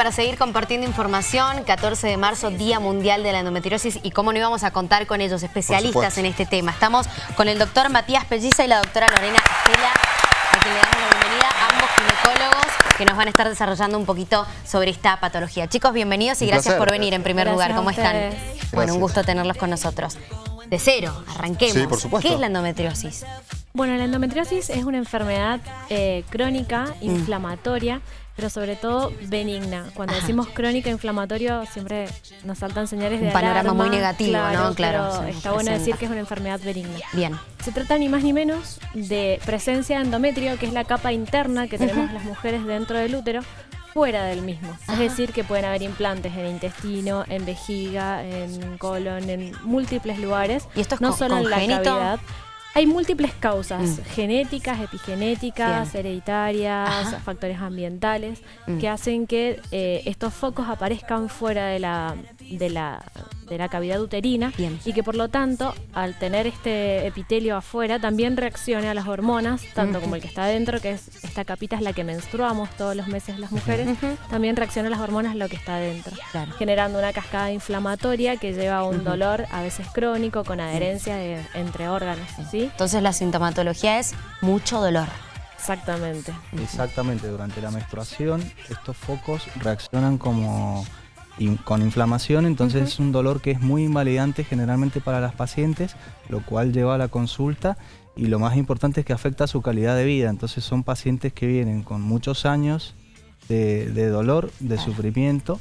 para seguir compartiendo información. 14 de marzo, Día Mundial de la Endometriosis. Y cómo no íbamos a contar con ellos, especialistas en este tema. Estamos con el doctor Matías Pelliza y la doctora Lorena Estela, a quien le damos la bienvenida, ambos ginecólogos que nos van a estar desarrollando un poquito sobre esta patología. Chicos, bienvenidos y gracias por venir en primer lugar. ¿Cómo están? Bueno, un gusto tenerlos con nosotros. De cero, arranquemos. Sí, por supuesto. ¿Qué es la endometriosis? Bueno, la endometriosis es una enfermedad eh, crónica, Mm. inflamatoria, pero sobre todo benigna. Cuando decimos crónica, inflamatorio, siempre nos saltan señales de Un panorama alarma. muy negativo, ¿no? Claro, pero está bueno decir que es una enfermedad benigna. Bien. Se trata ni más ni menos de presencia de endometrio, que es la capa interna que tenemos las mujeres dentro del útero, fuera del mismo. Es decir, que pueden haber implantes en intestino, en vejiga, en colon, en múltiples lugares. ¿Y esto es no solo en la cavidad. Hay múltiples causas, Mm. genéticas, epigenéticas, Bien. hereditarias, Ajá. factores ambientales, Mm. que hacen que eh, estos focos aparezcan fuera de la, de la, de la cavidad uterina Bien. y que por lo tanto, al tener este epitelio afuera, también reaccione a las hormonas, tanto como el que está adentro, que es esta capita es la que menstruamos todos los meses las mujeres, también reacciona a las hormonas lo que está adentro, Claro. generando una cascada inflamatoria que lleva a un dolor a veces crónico con adherencia de- entre órganos, ¿sí? Entonces la sintomatología es mucho dolor. Exactamente. Exactamente, durante la menstruación estos focos reaccionan como in- con inflamación, entonces es un dolor que es muy invalidante generalmente para las pacientes, lo cual lleva a la consulta y lo más importante es que afecta su calidad de vida, entonces son pacientes que vienen con muchos años de, de dolor, de sufrimiento.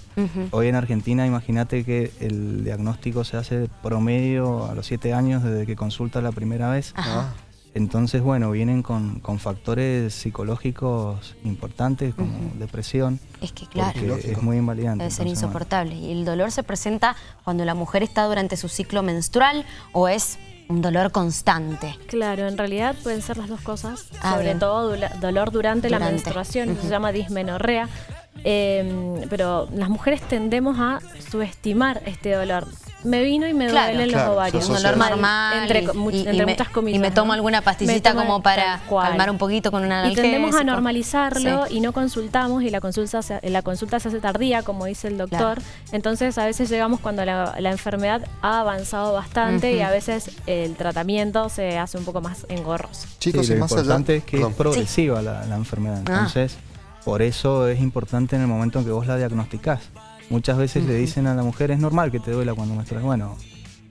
Hoy en Argentina imagínate que el diagnóstico se hace promedio a los 7 años desde que consulta la primera vez. Ajá. Entonces, bueno, vienen con, con factores psicológicos importantes como depresión, Es que claro, es muy invalidante. debe ser Entonces, bueno, insoportable. ¿Y el dolor se presenta cuando la mujer está durante su ciclo menstrual o es un dolor constante? Claro, en realidad pueden ser las dos cosas, Ah, sobre bien. todo dolor durante, la menstruación, eso Ujú. se llama dismenorrea, eh, pero las mujeres tendemos a subestimar este dolor. Me vino y me Claro. duelen Claro, los ovarios. se Un dolor normal entre, y- co- much- y, entre y me, muchas comillas. y me tomo alguna pastillita tomo como para calmar un poquito con un Y tendemos a normalizarlo Sí. y no consultamos y la consulta, se, la consulta se hace tardía, como dice el doctor. Claro. Entonces a veces llegamos cuando la, la enfermedad ha avanzado bastante y a veces el tratamiento se hace un poco más engorroso. Chicos, sí, y lo más allá... importante es que Perdón. es progresiva la, la enfermedad. Ah. Entonces, por eso es importante en el momento en que vos la diagnosticás. Muchas veces le dicen a la mujer, es normal que te duela cuando menstruas. Bueno,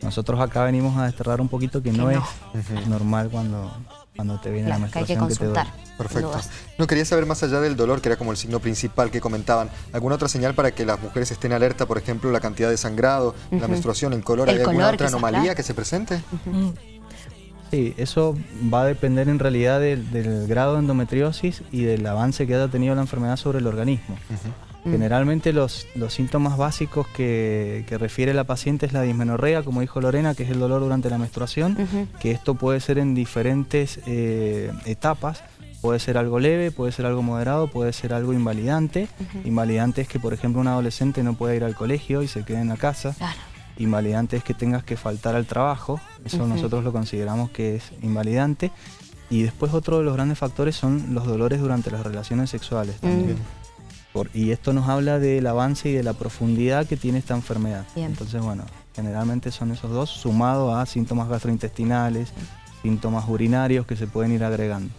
nosotros acá venimos a desterrar un poquito que, Que no, no. es normal cuando, cuando te viene la Claro, que hay que menstruación que, te duele. Perfecto. No, quería saber más allá del dolor, que era como el signo principal que comentaban. ¿Alguna otra señal para que las mujeres estén alerta? Por ejemplo, la cantidad de sangrado, la menstruación, en color. El ¿Hay alguna color, otra anomalía claro. que se presente? Sí, eso va a depender en realidad del, del grado de endometriosis y del avance que haya tenido la enfermedad sobre el organismo. Mm. Generalmente los, los síntomas básicos que, que refiere la paciente es la dismenorrea, como dijo Lorena, que es el dolor durante la menstruación, que esto puede ser en diferentes eh, etapas. Puede ser algo leve, puede ser algo moderado, puede ser algo invalidante. Invalidante es que, por ejemplo, un adolescente no pueda ir al colegio y se quede en la casa. Claro. Invalidante es que tengas que faltar al trabajo, eso nosotros lo consideramos que es invalidante. Y después otro de los grandes factores son los dolores durante las relaciones sexuales también. Por- y esto nos habla del avance y de la profundidad que tiene esta enfermedad. Bien. Entonces, bueno, generalmente son esos dos, sumado a síntomas gastrointestinales, síntomas urinarios que se pueden ir agregando.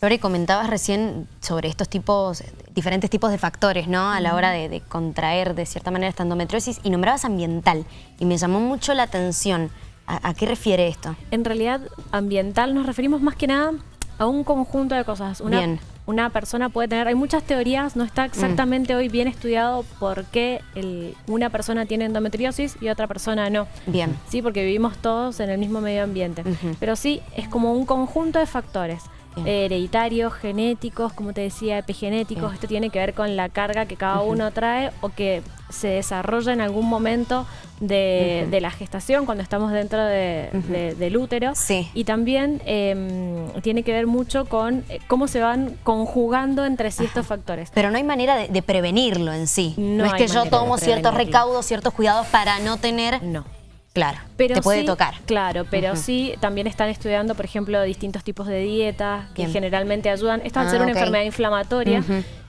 Lore, comentabas recién sobre estos tipos, diferentes tipos de factores, ¿no? A la hora de, de contraer de cierta manera esta endometriosis y nombrabas ambiental y me llamó mucho la atención. ¿A, a qué refiere esto? En realidad, ambiental nos referimos más que nada a un conjunto de cosas. Una, Bien. Una persona puede tener, hay muchas teorías, no está exactamente hoy bien estudiado por qué el- una persona tiene endometriosis y otra persona no. Bien. Sí, porque vivimos todos en el mismo medio ambiente. Pero sí, es como un conjunto de factores. Eh, hereditarios, genéticos, como te decía, epigenéticos. Bien. Esto tiene que ver con la carga que cada uno trae o que se desarrolla en algún momento de, de la gestación, cuando estamos dentro de- del útero. Sí. Y también em, tiene que ver mucho con eh, cómo se van conjugando entre sí estos factores. Pero no hay manera de, prevenirlo en sí. No es que yo tomo ciertos recaudos, ciertos cuidados para no tener... No. Claro, Pero te puede sí- tocar. Claro, pero sí también están estudiando, por ejemplo, distintos tipos de dietas que Bien. generalmente ayudan. Esto al Ah, ser una enfermedad inflamatoria.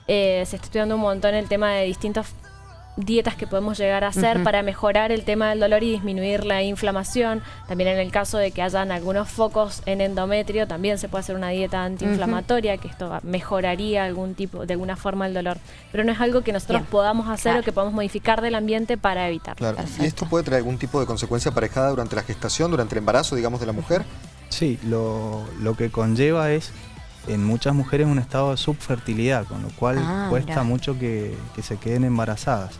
Eh, se está estudiando un montón el tema de distintos dietas que podemos llegar a hacer para mejorar el tema del dolor y disminuir la inflamación. También en el caso de que hayan algunos focos en endometrio, también se puede hacer una dieta antiinflamatoria, que esto mejoraría algún tipo, de alguna forma el dolor. Pero no es algo que nosotros podamos hacer o que podamos modificar del ambiente para evitar. Claro. ¿Y esto puede traer algún tipo de consecuencia aparejada durante la gestación, durante el embarazo, digamos, de la mujer? Sí, lo, lo que conlleva es en muchas mujeres un estado de subfertilidad, con lo cual ah, cuesta mucho que, se queden embarazadas.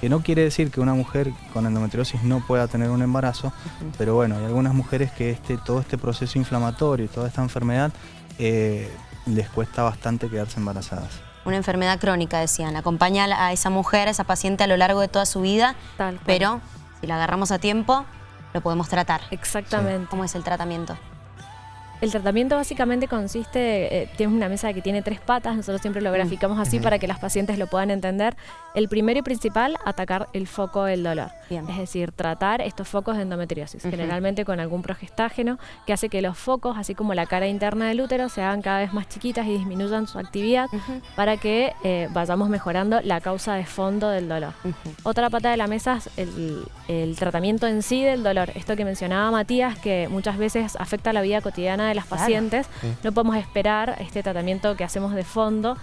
Que no quiere decir que una mujer con endometriosis no pueda tener un embarazo, pero bueno, hay algunas mujeres que este, todo este proceso inflamatorio y toda esta enfermedad eh, les cuesta bastante quedarse embarazadas. Una enfermedad crónica, decían. Acompaña a esa mujer, a esa paciente a lo largo de toda su vida, pero si la agarramos a tiempo, lo podemos tratar. Exactamente. ¿Cómo es el tratamiento? El tratamiento básicamente consiste, eh, tienes una mesa que tiene tres patas, nosotros siempre lo mm. graficamos así para que las pacientes lo puedan entender. El primero y principal, atacar el foco del dolor. Es decir, tratar estos focos de endometriosis, generalmente con algún progestágeno que hace que los focos, así como la cara interna del útero, se hagan cada vez más chiquitas y disminuyan su actividad para que eh, vayamos mejorando la causa de fondo del dolor. Otra pata de la mesa es el, el tratamiento en sí del dolor. Esto que mencionaba Matías, que muchas veces afecta la vida cotidiana de las pacientes. No podemos esperar este tratamiento que hacemos de fondo.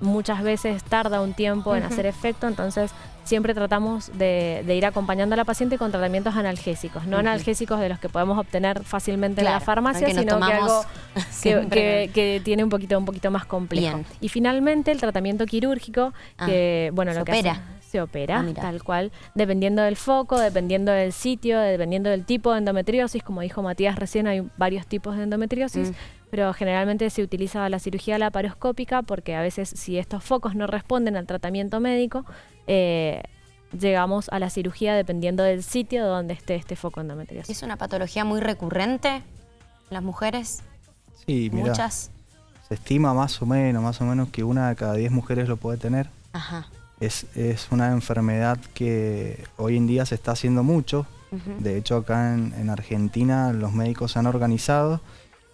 Muchas veces tarda un tiempo en hacer efecto, entonces siempre tratamos de, ir acompañando a la paciente con tratamientos analgésicos, no analgésicos de los que podemos obtener fácilmente en la farmacia, sino que algo que, tiene un poquito, un poquito más complejo. Y finalmente el tratamiento quirúrgico, ah, que bueno, lo que opera se opera, ah, tal cual, dependiendo del foco, dependiendo del sitio, dependiendo del tipo de endometriosis, como dijo Matías recién, hay varios tipos de endometriosis, mm. pero generalmente se utiliza la cirugía laparoscópica porque a veces si estos focos no responden al tratamiento médico, eh, llegamos a la cirugía dependiendo del sitio donde esté este foco endometriosis. ¿Es una patología muy recurrente en las mujeres? Sí, Muchas. Se estima más o menos, más o menos que una de cada diez mujeres lo puede tener. Ajá. Es, una enfermedad que hoy en día se está haciendo mucho. De hecho, acá en, Argentina los médicos se han organizado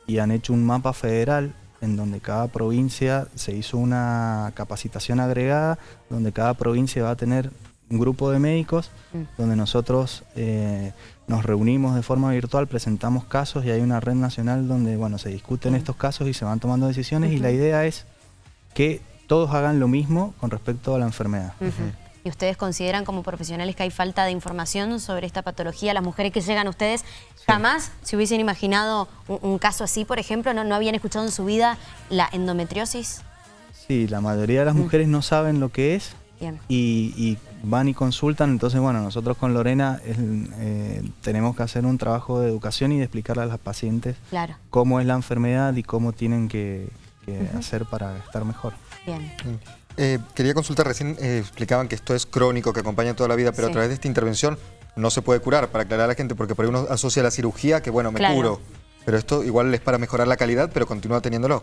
y han hecho un mapa federal en donde cada provincia se hizo una capacitación agregada, donde cada provincia va a tener un grupo de médicos, mm. donde nosotros eh, nos reunimos de forma virtual, presentamos casos y hay una red nacional donde bueno, se discuten mm. estos casos y se van tomando decisiones y la idea es que todos hagan lo mismo con respecto a la enfermedad. ¿Y ustedes consideran como profesionales que hay falta de información sobre esta patología? Las mujeres que llegan a ustedes jamás se hubiesen imaginado un, caso así, por ejemplo, ¿no, ¿no habían escuchado en su vida la endometriosis? Sí, la mayoría de las mujeres no saben lo que es Y, van y consultan, entonces bueno, nosotros con Lorena eh, tenemos que hacer un trabajo de educación y de explicarle a las pacientes cómo es la enfermedad y cómo tienen que, hacer para estar mejor. Bien. Eh, quería consultar, recién eh, explicaban que esto es crónico, que acompaña toda la vida, pero a través de esta intervención no se puede curar, para aclarar a la gente, porque por ahí uno asocia la cirugía que, bueno, me curo. Pero esto igual es para mejorar la calidad, pero continúa teniéndolo.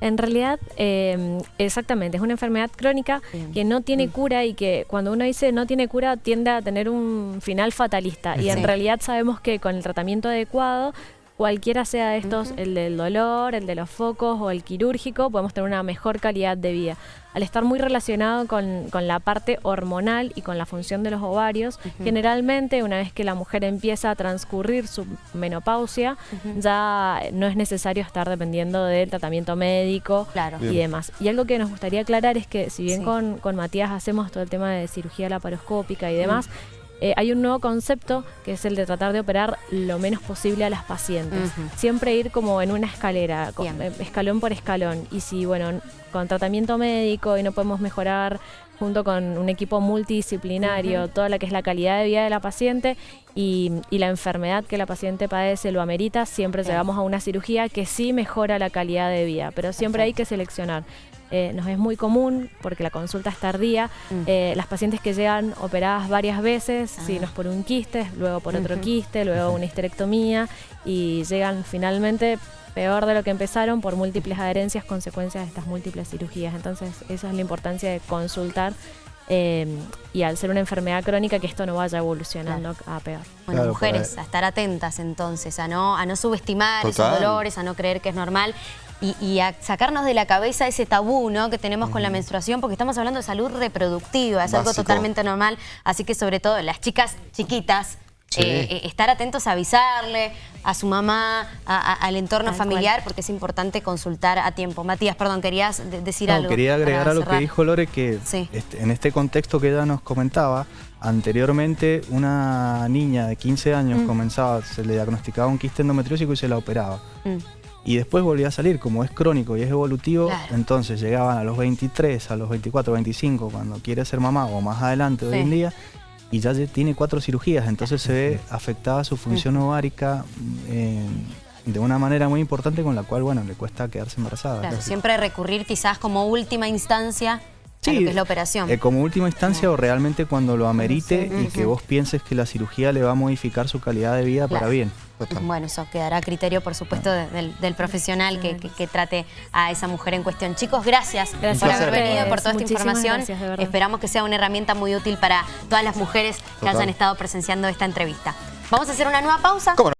En realidad, em, exactamente, es una enfermedad crónica que no tiene mm. cura y que cuando uno dice no tiene cura tiende a tener un final fatalista. Y en realidad sabemos que con el tratamiento adecuado cualquiera sea de estos, el del dolor, el de los focos o el quirúrgico, podemos tener una mejor calidad de vida. Al estar muy relacionado con, la parte hormonal y con la función de los ovarios, generalmente una vez que la mujer empieza a transcurrir su menopausia, ya no es necesario estar dependiendo del tratamiento médico y demás. Y algo que nos gustaría aclarar es que si bien con, con Matías hacemos todo el tema de cirugía laparoscópica y demás, eh, hay un nuevo concepto que es el de tratar de operar lo menos posible a las pacientes. Siempre ir como en una escalera, eh, escalón por escalón. Y si, bueno, con tratamiento médico y no podemos mejorar junto con un equipo multidisciplinario, toda la que es la calidad de vida de la paciente y, la enfermedad que la paciente padece lo amerita, siempre llegamos a una cirugía que sí mejora la calidad de vida, pero siempre hay que seleccionar. Eh, nos es muy común, porque la consulta es tardía, mm. eh, las pacientes que llegan operadas varias veces, si no es por un quiste, luego por otro quiste, luego una histerectomía, y llegan finalmente peor de lo que empezaron por múltiples adherencias, consecuencias de estas múltiples cirugías. Entonces, esa es la importancia de consultar eh, y al ser una enfermedad crónica que esto no vaya evolucionando a peor. Bueno, mujeres, a estar atentas entonces, a no, a no subestimar esos dolores, a no creer que es normal y, a sacarnos de la cabeza ese tabú ¿no? que tenemos con la menstruación, porque estamos hablando de salud reproductiva, es algo totalmente normal, así que sobre todo las chicas chiquitas, eh, eh, estar atentos a avisarle a su mamá, al entorno familiar, porque es importante consultar a tiempo. Matías, perdón, querías decir algo. Quería agregar a lo que dijo Lore, que este, en este contexto que ella nos comentaba, anteriormente una niña de 15 años mm. comenzaba, se le diagnosticaba un quiste endometriósico y se la operaba. Mm. Y después volvía a salir, como es crónico y es evolutivo, entonces llegaban a los 23, a los 24, 25, cuando quiere ser mamá o más adelante hoy en día, y ya tiene cuatro cirugías, entonces se ve afectada su función ovárica eh, de una manera muy importante con la cual, bueno, le cuesta quedarse embarazada. Claro, siempre recurrir quizás como última instancia a lo que es la operación. Eh, como última instancia o realmente cuando lo amerite y que vos pienses que la cirugía le va a modificar su calidad de vida para bien. Bueno, eso quedará a criterio, por supuesto, del, profesional que, trate a esa mujer en cuestión. Chicos, gracias, por haber venido, por toda esta información. Esperamos que sea una herramienta muy útil para todas las mujeres que hayan estado presenciando esta entrevista. Vamos a hacer una nueva pausa.